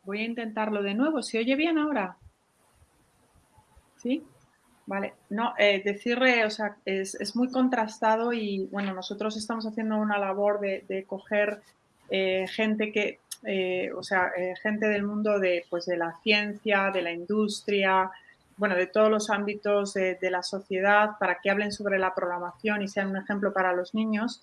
Voy a intentarlo de nuevo. ¿Se oye bien ahora? ¿Sí? Vale, no, eh, decirle, o sea, es, muy contrastado y bueno, nosotros estamos haciendo una labor de, coger eh, gente que, eh, o sea, gente del mundo de, pues, de la ciencia, de la industria, bueno, de todos los ámbitos de, la sociedad para que hablen sobre la programación y sean un ejemplo para los niños.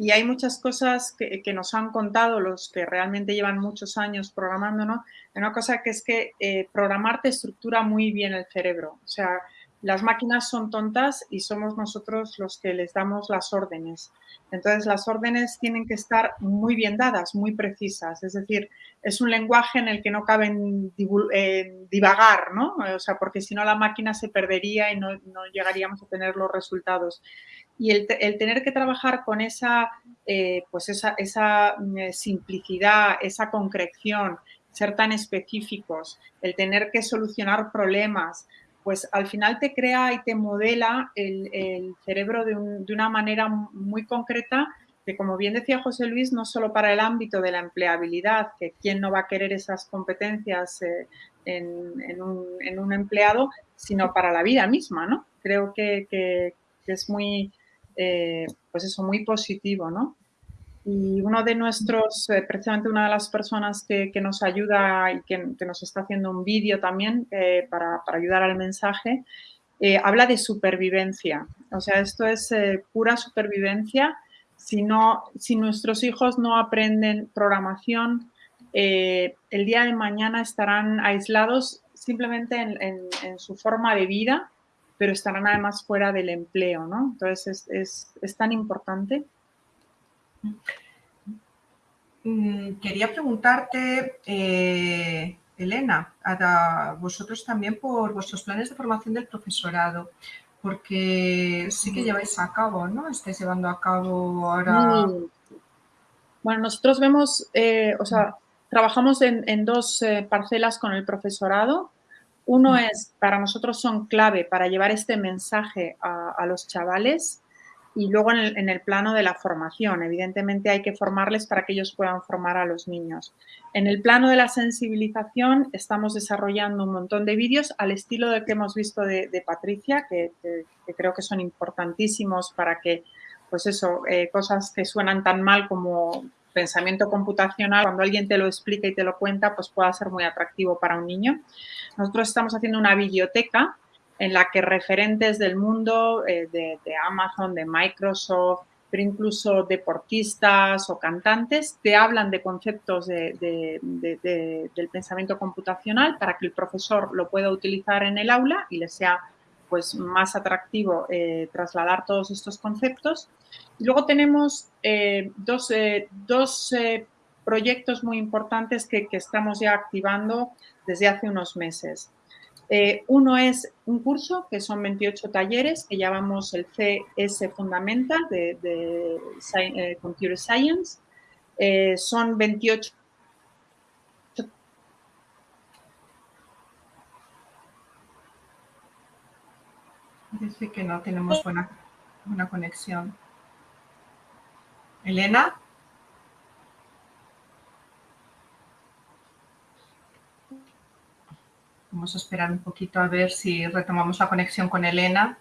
Y hay muchas cosas que, nos han contado los que realmente llevan muchos años programando, ¿no? Una cosa que es que eh, programar te estructura muy bien el cerebro. O sea, las máquinas son tontas y somos nosotros los que les damos las órdenes. Entonces, las órdenes tienen que estar muy bien dadas, muy precisas. Es decir, es un lenguaje en el que no caben eh, divagar, ¿no? O sea, porque si no la máquina se perdería y no, llegaríamos a tener los resultados. Y el, tener que trabajar con esa, eh, pues esa, esa mm, simplicidad, esa concreción, ser tan específicos, el tener que solucionar problemas, pues al final te crea y te modela el, cerebro de, una manera muy concreta que, como bien decía José Luis, no solo para el ámbito de la empleabilidad, que quién no va a querer esas competencias eh, en, un, empleado, sino para la vida misma, ¿no? Creo que, es muy, eh, pues eso, muy positivo, ¿no? Y uno de nuestros, eh, precisamente una de las personas que, nos ayuda y que, nos está haciendo un vídeo también eh, para, ayudar al mensaje, eh, habla de supervivencia. O sea, esto es pura supervivencia. Si, no, si nuestros hijos no aprenden programación, el día de mañana estarán aislados simplemente en, su forma de vida, pero estarán además fuera del empleo, ¿no? Entonces es, es tan importante. Mm, quería preguntarte, eh, Elena, a vosotros también por vuestros planes de formación del profesorado, porque sí que lleváis a cabo, ¿no? Estáis llevando a cabo ahora... Bueno, nosotros vemos, eh, o sea, trabajamos en, dos eh, parcelas con el profesorado. Uno es, para nosotros son clave para llevar este mensaje a los chavales y luego en el, plano de la formación, evidentemente hay que formarles para que ellos puedan formar a los niños. En el plano de la sensibilización estamos desarrollando un montón de vídeos al estilo del que hemos visto de, Patricia, que, creo que son importantísimos para que, pues eso, eh, cosas que suenan tan mal como pensamiento computacional, cuando alguien te lo explica y te lo cuenta, pues pueda ser muy atractivo para un niño. Nosotros estamos haciendo una biblioteca en la que referentes del mundo eh, de, Amazon, de Microsoft, pero incluso deportistas o cantantes, te hablan de conceptos del pensamiento computacional para que el profesor lo pueda utilizar en el aula y le sea pues, más atractivo eh, trasladar todos estos conceptos. Luego tenemos eh, dos, dos proyectos muy importantes que, que estamos ya activando desde hace unos meses. Eh, uno es un curso, que son 28 talleres, que llamamos el CS Fundamental de, eh, Computer Science. Eh, son 28 Dice que no tenemos buena, buena conexión. Elena. Vamos a esperar un poquito a ver si retomamos la conexión con Elena.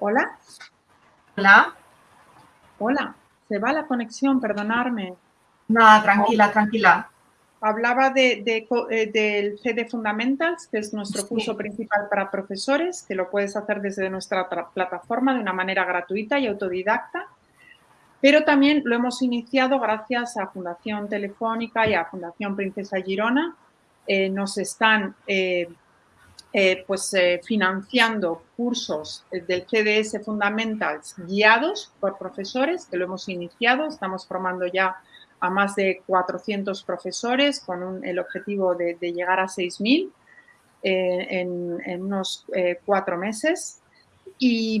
Hola. Hola. Hola. Se va la conexión, perdonarme. Nada, tranquila, tranquila. Hablaba de, eh, del CD Fundamentals, que es nuestro curso principal para profesores, que lo puedes hacer desde nuestra plataforma de una manera gratuita y autodidacta. Pero también lo hemos iniciado gracias a Fundación Telefónica y a Fundación Princesa Girona. Eh, nos están eh, pues, financiando cursos del CDS Fundamentals guiados por profesores, que lo hemos iniciado. Estamos formando ya a más de 400 profesores con el objetivo de, llegar a 6.000 eh, en, unos eh, cuatro meses. Y,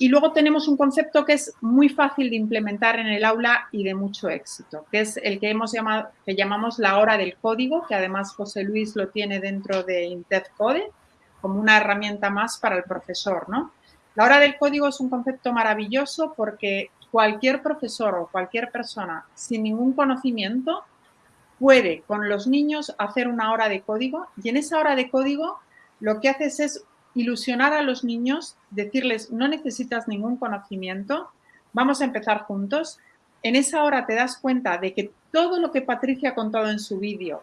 luego tenemos un concepto que es muy fácil de implementar en el aula y de mucho éxito, que es el que, hemos llamado, que llamamos la hora del código, que además José Luis lo tiene dentro de Intef Code como una herramienta más para el profesor. ¿no? La hora del código es un concepto maravilloso porque cualquier profesor o cualquier persona sin ningún conocimiento puede con los niños hacer una hora de código y en esa hora de código lo que haces es ilusionar a los niños, decirles no necesitas ningún conocimiento, vamos a empezar juntos. En esa hora te das cuenta de que todo lo que Patricia ha contado en su vídeo,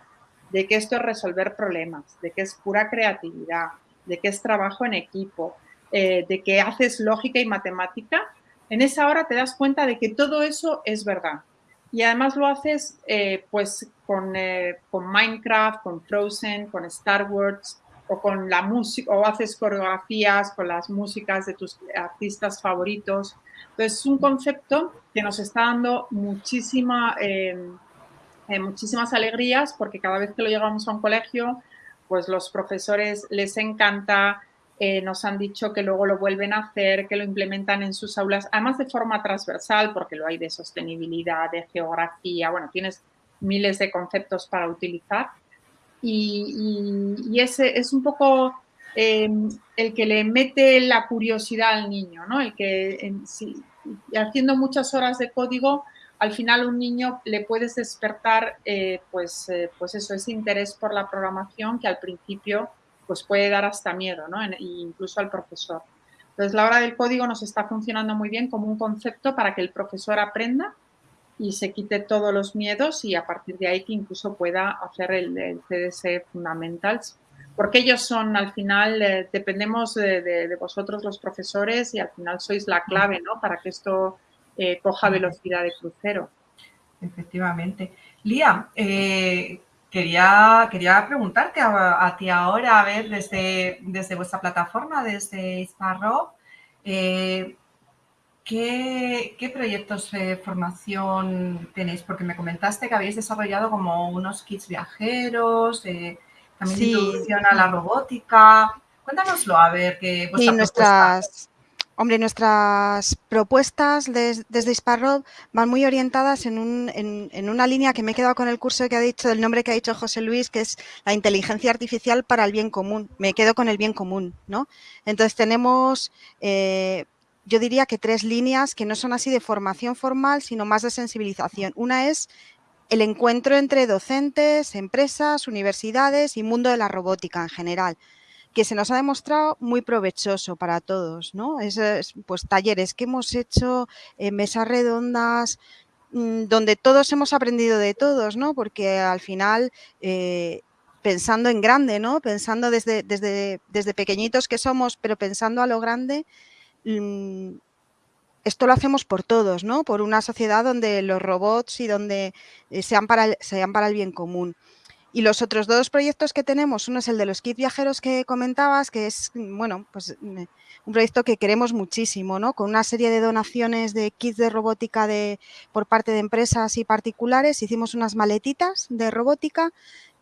de que esto es resolver problemas, de que es pura creatividad, de que es trabajo en equipo, eh, de que haces lógica y matemática, en esa hora te das cuenta de que todo eso es verdad. Y además lo haces eh, pues con, eh, con, Minecraft, con Frozen, con Star Wars o con la música, o haces coreografías con las músicas de tus artistas favoritos. Entonces es un concepto que nos está dando muchísima, eh, muchísimas alegrías porque cada vez que lo llevamos a un colegio, pues los profesores les encanta, eh, nos han dicho que luego lo vuelven a hacer, que lo implementan en sus aulas, además de forma transversal, porque lo hay de sostenibilidad, de geografía, bueno, tienes miles de conceptos para utilizar. Y, ese es un poco em, el que le mete la curiosidad al niño, ¿no? El que haciendo muchas horas de código, al final un niño le puedes despertar, eh, pues, eh, pues eso, ese interés por la programación que al principio pues puede dar hasta miedo, ¿no? incluso al profesor. Entonces, la hora del código nos está funcionando muy bien como un concepto para que el profesor aprenda y se quite todos los miedos y a partir de ahí que incluso pueda hacer el, CDS Fundamentals, porque ellos son al final, eh, dependemos de, vosotros los profesores y al final sois la clave, ¿no? Para que esto eh, coja velocidad de crucero. Efectivamente. Lía, eh, Quería, quería preguntarte a, ti ahora, a ver, desde, desde vuestra plataforma, desde Isparro, eh, ¿qué, proyectos de formación tenéis? Porque me comentaste que habéis desarrollado como unos kits viajeros, eh, también sí. introducción a la robótica. Cuéntanoslo, a ver, qué vuestra nuestras, Hombre, nuestras propuestas desde Isparrob van muy orientadas en, una línea que me he quedado con el curso que ha dicho, el nombre que ha dicho José Luis, que es la inteligencia artificial para el bien común. Me quedo con el bien común, ¿no? Entonces tenemos, eh, yo diría que tres líneas que no son así de formación formal, sino más de sensibilización. Una es el encuentro entre docentes, empresas, universidades y mundo de la robótica en general que se nos ha demostrado muy provechoso para todos, ¿no? Es, pues talleres que hemos hecho, eh, mesas redondas, mm, donde todos hemos aprendido de todos, ¿no? Porque al final, eh, pensando en grande, ¿no? Pensando desde, desde, desde, pequeñitos que somos, pero pensando a lo grande, mm, esto lo hacemos por todos, ¿no? Por una sociedad donde los robots y donde eh, sean, para sean para el bien común. Y los otros dos proyectos que tenemos, uno es el de los kits viajeros que comentabas, que es, bueno, pues un proyecto que queremos muchísimo, ¿no? Con una serie de donaciones de kits de robótica de, por parte de empresas y particulares, hicimos unas maletitas de robótica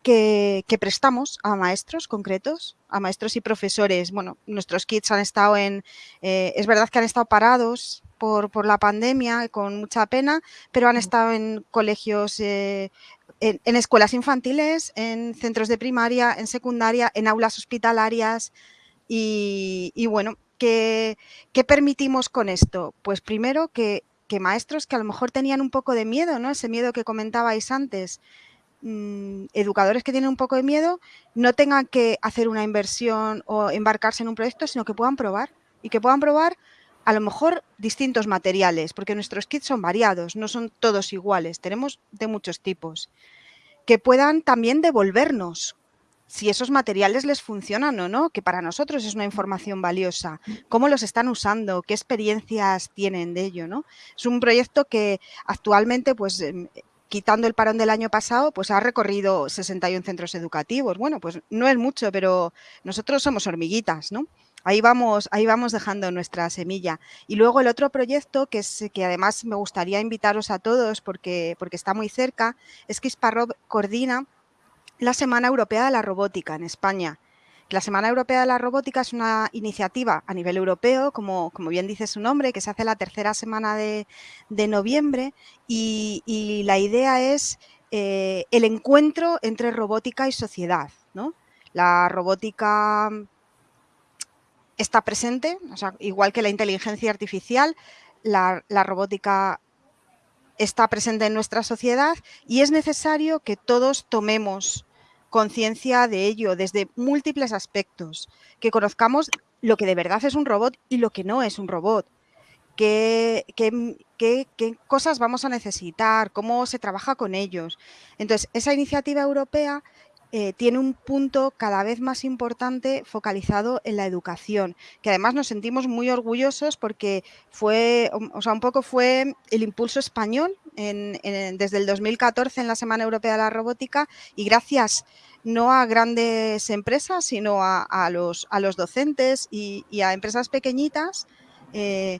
que, prestamos a maestros concretos, a maestros y profesores. Bueno, nuestros kits han estado en, eh, es verdad que han estado parados por, por, la pandemia, con mucha pena, pero han estado en colegios, eh, en, escuelas infantiles, en centros de primaria, en secundaria, en aulas hospitalarias y, bueno, ¿qué, ¿qué, permitimos con esto? Pues primero que, que maestros que a lo mejor tenían un poco de miedo, ¿no? Ese miedo que comentabais antes, Mm, educadores que tienen un poco de miedo no tengan que hacer una inversión o embarcarse en un proyecto, sino que puedan probar y que puedan probar a lo mejor distintos materiales, porque nuestros kits son variados, no son todos iguales, tenemos de muchos tipos, que puedan también devolvernos si esos materiales les funcionan o no, que para nosotros es una información valiosa, cómo los están usando, qué experiencias tienen de ello. Es un proyecto que actualmente pues em, quitando el parón del año pasado, pues ha recorrido 61 centros educativos. Bueno, pues no es mucho, pero nosotros somos hormiguitas, ¿no? Ahí vamos, ahí vamos dejando nuestra semilla. Y luego el otro proyecto, que, es, que además me gustaría invitaros a todos porque, porque está muy cerca, es que Isparrob coordina la Semana Europea de la Robótica en España. La Semana Europea de la Robótica es una iniciativa a nivel europeo, como, como bien dice su nombre, que se hace la tercera semana de, noviembre y, la idea es eh, el encuentro entre robótica y sociedad. ¿no? La robótica está presente, igual que la inteligencia artificial, la, robótica está presente en nuestra sociedad y es necesario que todos tomemos conciencia de ello desde múltiples aspectos, que conozcamos lo que de verdad es un robot y lo que no es un robot, qué cosas vamos a necesitar, cómo se trabaja con ellos. Entonces, esa iniciativa europea eh, tiene un punto cada vez más importante focalizado en la educación, que además nos sentimos muy orgullosos porque fue, o sea, un poco fue el impulso español desde el 2014 en la Semana Europea de la Robótica y gracias no a grandes empresas, sino a, los, a los, docentes y, a empresas pequeñitas, eh,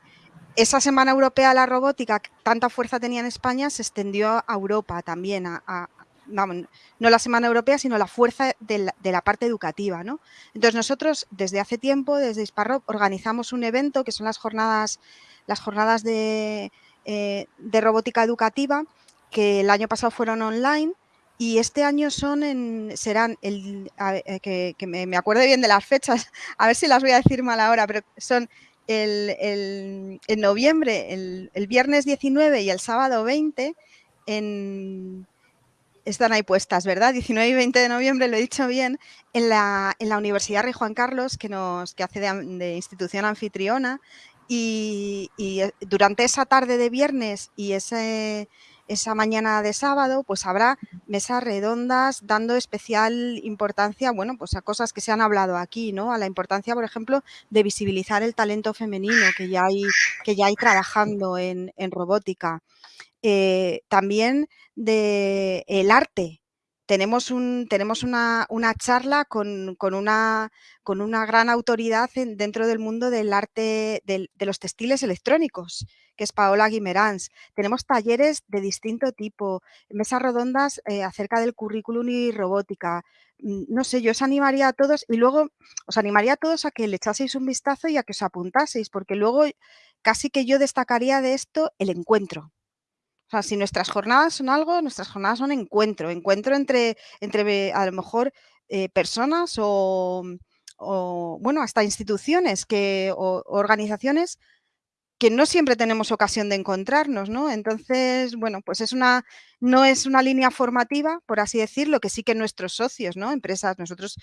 esa Semana Europea de la Robótica, tanta fuerza tenía en España, se extendió a Europa también, a, no la Semana Europea, sino la fuerza de la, parte educativa. ¿no? Entonces nosotros desde hace tiempo, desde Isparro, organizamos un evento que son las jornadas, las jornadas de, eh, de robótica educativa, que el año pasado fueron online y este año son en, serán, el, eh, que, me, me acuerdo bien de las fechas, a ver si las voy a decir mal ahora, pero son el, en noviembre, el, el, viernes 19 y el sábado 20 en, están ahí puestas, ¿verdad? 19 y 20 de noviembre, lo he dicho bien, en la, en la Universidad Rey Juan Carlos, que, nos, que hace de, institución anfitriona, y, eh, durante esa tarde de viernes y ese, esa mañana de sábado, pues habrá mesas redondas dando especial importancia, bueno, pues a cosas que se han hablado aquí, ¿no? A la importancia, por ejemplo, de visibilizar el talento femenino que ya hay, que ya hay trabajando en, en robótica. Eh, también de el arte. Tenemos, un, tenemos una, charla con, una, con, una, gran autoridad dentro del mundo del arte de los textiles electrónicos, que es Paola Guimerans. Tenemos talleres de distinto tipo, mesas redondas eh, acerca del currículum y robótica. Mm, no sé, yo os animaría a todos y luego os animaría a todos a que le echaseis un vistazo y a que os apuntaseis, porque luego casi que yo destacaría de esto el encuentro. O sea, si nuestras jornadas son algo, nuestras jornadas son encuentro, encuentro entre, entre a lo mejor eh, personas o, bueno, hasta instituciones que, o organizaciones que no siempre tenemos ocasión de encontrarnos, ¿no? Entonces, bueno, pues es una, no es una línea formativa, por así decirlo, que sí que nuestros socios, ¿no? Empresas, nosotros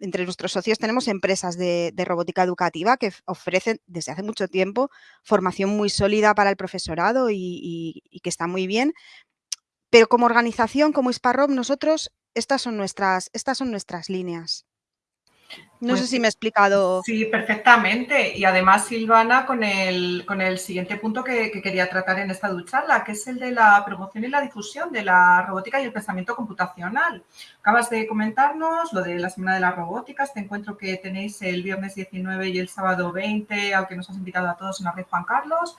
entre nuestros socios tenemos empresas de, robótica educativa que ofrecen desde hace mucho tiempo formación muy sólida para el profesorado y, que está muy bien. Pero como organización, como Isparrob, nosotros, estas son nuestras, estas son nuestras líneas. No sé pues si me he explicado. Sí, perfectamente. Y además, Silvana, con el, con el siguiente punto que, quería tratar en esta charla, que es el de la promoción y la difusión de la robótica y el pensamiento computacional. Acabas de comentarnos lo de la Semana de la Robótica, este encuentro que tenéis el viernes 19 y el sábado 20, al que nos has invitado a todos en la red Juan Carlos.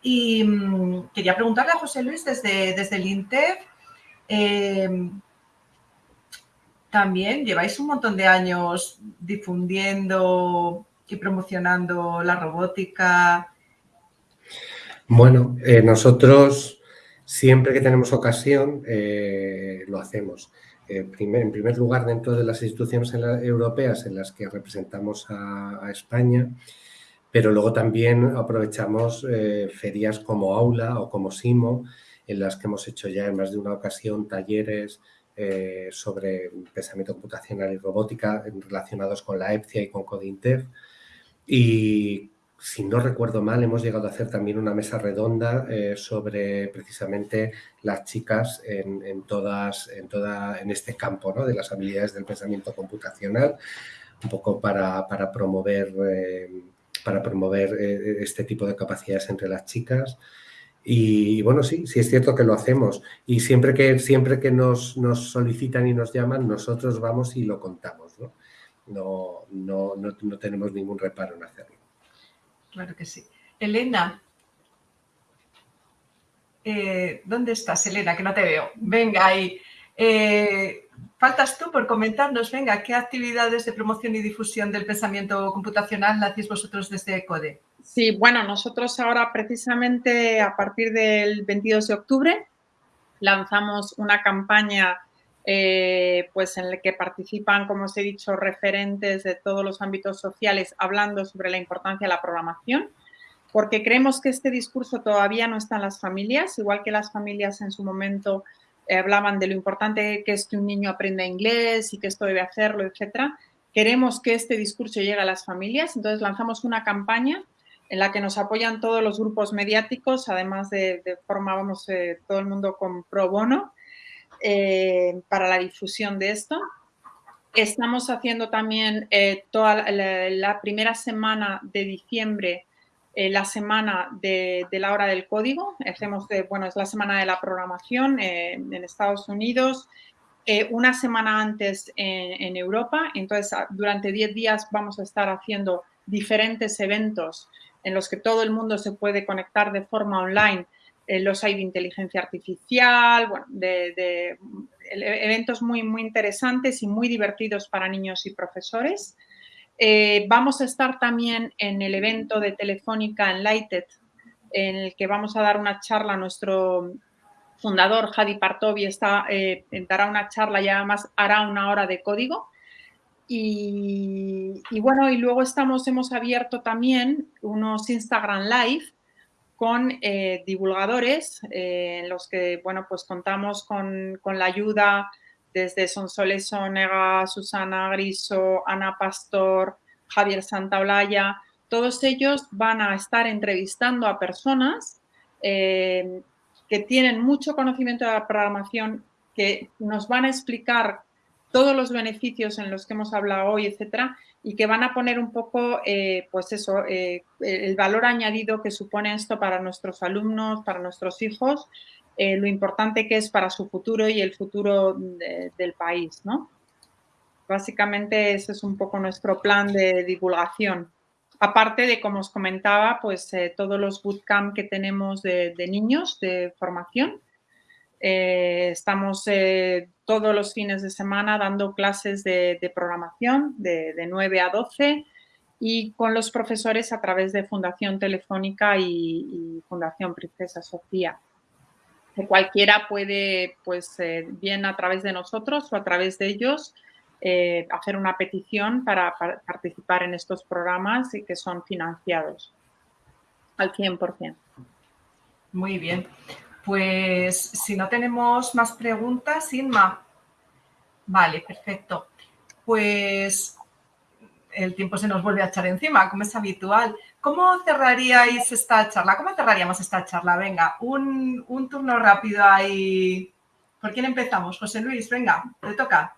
Y mm, quería preguntarle a José Luis desde, desde el INTEF, eh, también lleváis un montón de años difundiendo y promocionando la robótica. Bueno, eh, nosotros siempre que tenemos ocasión eh, lo hacemos. Eh, en primer lugar, dentro de las instituciones europeas en las que representamos a, España, pero luego también aprovechamos ferias como Aula o como Simo, en las que hemos hecho ya en más de una ocasión talleres eh, sobre pensamiento computacional y robótica relacionados con la EPCIA y con Codintev. Y si no recuerdo mal, hemos llegado a hacer también una mesa redonda eh, sobre precisamente las chicas en, todas, en, toda, en este campo ¿no? de las habilidades del pensamiento computacional, un poco para, promover, eh, para promover este tipo de capacidades entre las chicas. Y bueno, sí, sí es cierto que lo hacemos. Y siempre que, siempre que nos, nos solicitan y nos llaman, nosotros vamos y lo contamos. ¿no? No, no, no, tenemos ningún reparo en hacerlo. Claro que sí. Elena, eh, ¿dónde estás, Elena? Que no te veo. Venga, ahí. Eh, faltas tú por comentarnos, venga, ¿qué actividades de promoción y difusión del pensamiento computacional hacéis vosotros desde CODE? Sí, bueno, nosotros ahora precisamente a partir del 22 de octubre lanzamos una campaña eh, pues en la que participan, como os he dicho, referentes de todos los ámbitos sociales hablando sobre la importancia de la programación, porque creemos que este discurso todavía no está en las familias, igual que las familias en su momento eh, hablaban de lo importante que es que un niño aprenda inglés y que esto debe hacerlo, etcétera. Queremos que este discurso llegue a las familias, entonces lanzamos una campaña en la que nos apoyan todos los grupos mediáticos, además de, de forma, eh, todo el mundo con pro bono eh, para la difusión de esto. Estamos haciendo también eh, toda la, primera semana de diciembre, la semana de, la hora del código. Hacemos, de, bueno, es la semana de la programación en Estados Unidos, una semana antes en, en Europa. Entonces, durante 10 días vamos a estar haciendo diferentes eventos en los que todo el mundo se puede conectar de forma online. Eh, los hay de inteligencia artificial, bueno, de, eventos muy, muy interesantes y muy divertidos para niños y profesores. Eh, vamos a estar también en el evento de Telefónica Enlighted, en el que vamos a dar una charla nuestro fundador, Hadi Partovi, está, eh, dará una charla y además hará una hora de código. Y, bueno, y luego estamos, hemos abierto también unos Instagram Live con eh, divulgadores eh, en los que, bueno, pues contamos con, la ayuda desde Sonsoles Sonega, Susana Griso, Ana Pastor, Javier Santaolalla. Todos ellos van a estar entrevistando a personas eh, que tienen mucho conocimiento de la programación, que nos van a explicar todos los beneficios en los que hemos hablado hoy, etcétera, y que van a poner un poco, eh, pues eso, eh, el valor añadido que supone esto para nuestros alumnos, para nuestros hijos, eh, lo importante que es para su futuro y el futuro del país, ¿no? Básicamente ese es un poco nuestro plan de divulgación. Aparte de, como os comentaba, pues todos los bootcamp que tenemos de niños de formación, eh, estamos eh, todos los fines de semana dando clases de, programación de, 9 a 12 y con los profesores a través de Fundación Telefónica y, Fundación Princesa Sofía. Cualquiera puede, pues eh, bien a través de nosotros o a través de ellos, hacer una petición para, para, participar en estos programas y que son financiados al 100%. Muy bien. Pues si no tenemos más preguntas, Inma. Vale, perfecto. Pues el tiempo se nos vuelve a echar encima, como es habitual. ¿Cómo cerraríais esta charla? ¿Cómo cerraríamos esta charla? Venga, un, turno rápido ahí. ¿Por quién empezamos? José Luis, venga, te toca.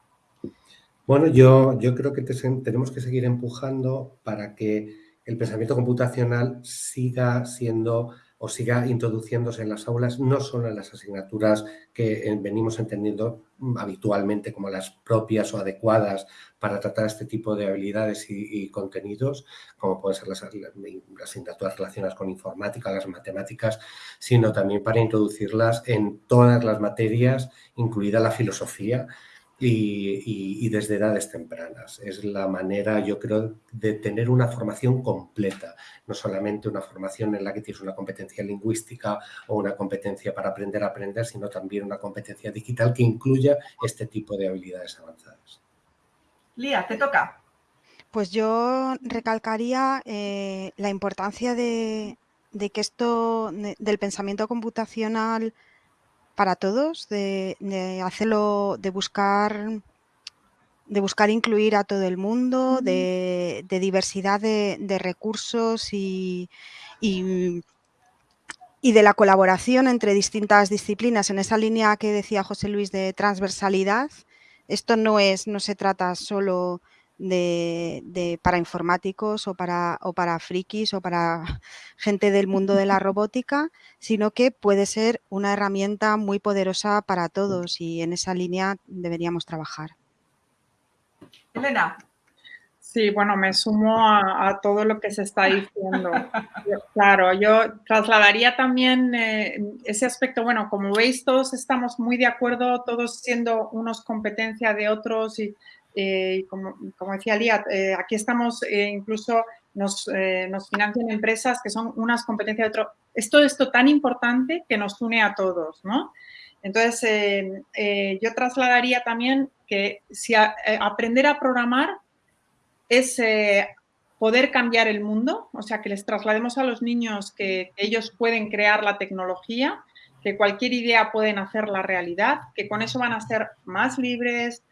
Bueno, yo, yo creo que tenemos que seguir empujando para que el pensamiento computacional siga siendo o siga introduciéndose en las aulas, no solo en las asignaturas que eh, venimos entendiendo mm, habitualmente como las propias o adecuadas para tratar este tipo de habilidades y, contenidos, como pueden ser las, las, asignaturas relacionadas con informática, las matemáticas, sino también para introducirlas en todas las materias, incluida la filosofía, y, desde edades tempranas. Es la manera, yo creo, de tener una formación completa, no solamente una formación en la que tienes una competencia lingüística o una competencia para aprender a aprender, sino también una competencia digital que incluya este tipo de habilidades avanzadas. Lía, te toca. Pues yo recalcaría eh, la importancia de, de que esto, del pensamiento computacional, para todos, de, hacerlo, de buscar de buscar incluir a todo el mundo, de, diversidad de, recursos y, y, de la colaboración entre distintas disciplinas. En esa línea que decía José Luis de transversalidad, esto no es, no se trata solo de, para informáticos o para, o para frikis o para gente del mundo de la robótica, sino que puede ser una herramienta muy poderosa para todos y en esa línea deberíamos trabajar. Elena. Sí, bueno, me sumo a, todo lo que se está diciendo. claro, yo trasladaría también eh, ese aspecto, bueno, como veis, todos estamos muy de acuerdo, todos siendo unos competencia de otros y eh, como, decía Lía, eh, aquí estamos, eh, incluso nos, nos, financian empresas que son unas competencias de otro. Es todo esto tan importante que nos une a todos, ¿no? Entonces, yo trasladaría también que si aprender a programar es poder cambiar el mundo, o sea, que les traslademos a los niños que ellos pueden crear la tecnología, que cualquier idea pueden hacer la realidad, que con eso van a ser más libres,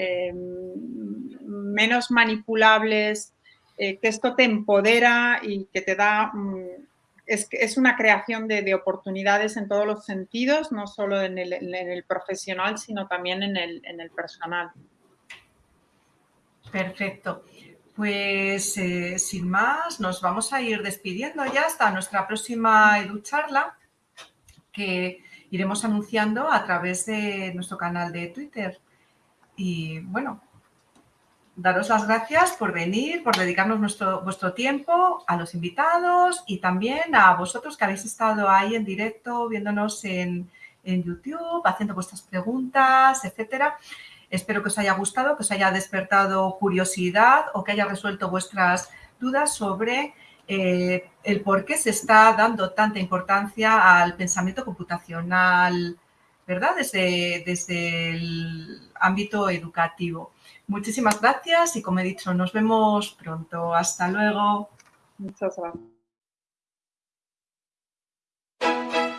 eh, menos manipulables, eh, que esto te empodera y que te da, mm, es, es una creación de, oportunidades en todos los sentidos, no solo en el, profesional, sino también en el, personal. Perfecto. Pues eh, sin más, nos vamos a ir despidiendo ya hasta nuestra próxima EduCharla, que iremos anunciando a través de nuestro canal de Twitter. Y bueno, daros las gracias por venir, por dedicarnos vuestro tiempo, a los invitados y también a vosotros que habéis estado ahí en directo, viéndonos en, YouTube, haciendo vuestras preguntas, etcétera. Espero que os haya gustado, que os haya despertado curiosidad o que haya resuelto vuestras dudas sobre eh, el por qué se está dando tanta importancia al pensamiento computacional ¿verdad? Desde, desde el ámbito educativo. Muchísimas gracias y como he dicho, nos vemos pronto. Hasta luego. Muchas gracias.